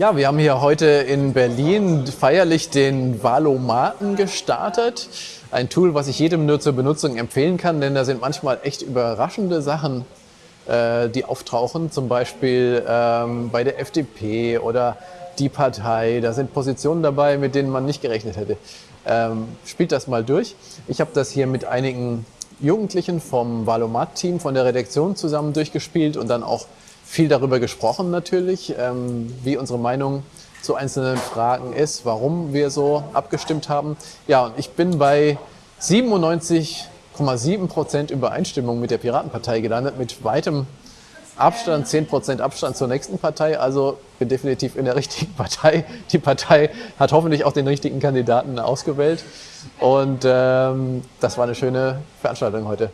Ja, wir haben hier heute in Berlin feierlich den Valomaten gestartet. Ein Tool, was ich jedem nur zur Benutzung empfehlen kann, denn da sind manchmal echt überraschende Sachen, äh, die auftauchen. Zum Beispiel ähm, bei der FDP oder die Partei. Da sind Positionen dabei, mit denen man nicht gerechnet hätte. Ähm, spielt das mal durch. Ich habe das hier mit einigen Jugendlichen vom Valomat-Team von der Redaktion zusammen durchgespielt und dann auch viel darüber gesprochen natürlich, ähm, wie unsere Meinung zu einzelnen Fragen ist, warum wir so abgestimmt haben. Ja, und ich bin bei 97,7 Prozent Übereinstimmung mit der Piratenpartei gelandet, mit weitem Abstand, 10 Prozent Abstand zur nächsten Partei. Also bin definitiv in der richtigen Partei. Die Partei hat hoffentlich auch den richtigen Kandidaten ausgewählt. Und ähm, das war eine schöne Veranstaltung heute.